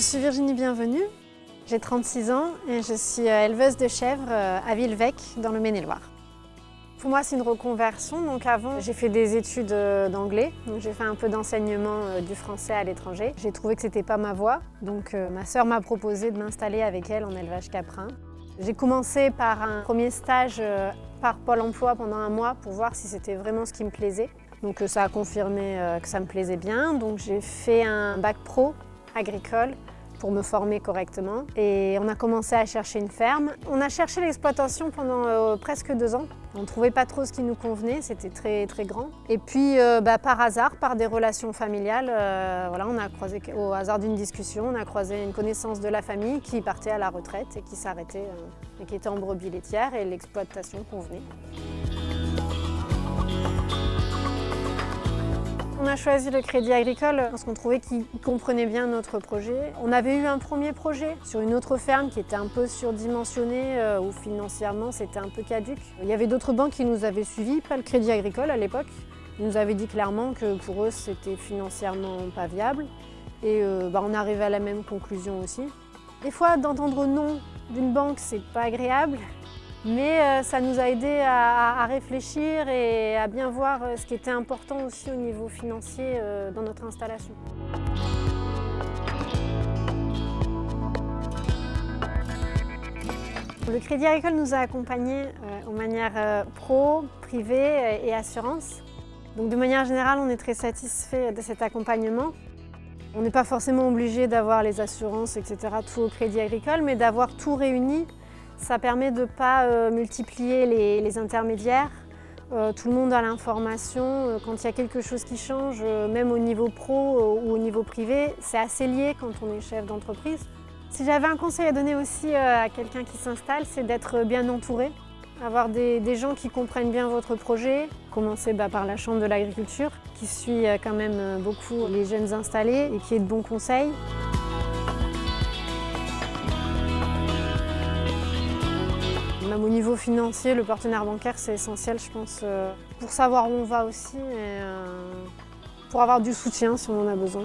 suis Virginie Bienvenue, j'ai 36 ans et je suis euh, éleveuse de chèvres euh, à Villevec dans le Maine-et-Loire. Pour moi, c'est une reconversion. Donc avant, j'ai fait des études euh, d'anglais. J'ai fait un peu d'enseignement du français à l'étranger. J'ai trouvé que c'était pas ma voie. Donc ma sœur m'a proposé de m'installer avec elle en élevage caprin. J'ai commencé par un premier stage par Pôle emploi pendant un mois pour voir si c'était vraiment ce qui me plaisait. Donc ça a confirmé que ça me plaisait bien. Donc j'ai fait un bac pro agricole pour me former correctement. Et on a commencé à chercher une ferme. On a cherché l'exploitation pendant euh, presque deux ans. On ne trouvait pas trop ce qui nous convenait, c'était très très grand. Et puis euh, bah, par hasard, par des relations familiales, euh, voilà, on a croisé, au hasard d'une discussion, on a croisé une connaissance de la famille qui partait à la retraite et qui s'arrêtait, et qui était en brebis laitière et l'exploitation convenait. On a choisi le Crédit Agricole parce qu'on trouvait qu'il comprenait bien notre projet. On avait eu un premier projet sur une autre ferme qui était un peu surdimensionnée, euh, où financièrement c'était un peu caduque. Il y avait d'autres banques qui nous avaient suivis, pas le Crédit Agricole à l'époque. Ils nous avaient dit clairement que pour eux c'était financièrement pas viable. Et euh, bah, on arrivait à la même conclusion aussi. Des fois, d'entendre non d'une banque, c'est pas agréable. Mais euh, ça nous a aidé à, réfléchir et à bien voir euh, ce qui était important aussi au niveau financier euh, dans notre installation. Le Crédit Agricole nous a accompagnés en manière pro, privée et assurance. Donc de manière générale, on est très satisfait de cet accompagnement. On n'est pas forcément obligé d'avoir les assurances, etc., tout au Crédit Agricole, mais d'avoir tout réuni ça permet de ne pas euh, multiplier les, intermédiaires. Euh, tout le monde a l'information. Euh, quand il y a quelque chose qui change, même au niveau pro ou au niveau privé, c'est assez lié quand on est chef d'entreprise. Si j'avais un conseil à donner aussi à quelqu'un qui s'installe, c'est d'être bien entouré. Avoir des, gens qui comprennent bien votre projet, commencer bah, par la Chambre de l'agriculture, qui suit quand même beaucoup les jeunes installés et qui est de bons conseils. Même au niveau financier, le partenaire bancaire, c'est essentiel, je pense, euh, pour savoir où on va aussi et euh, pour avoir du soutien si on en a besoin.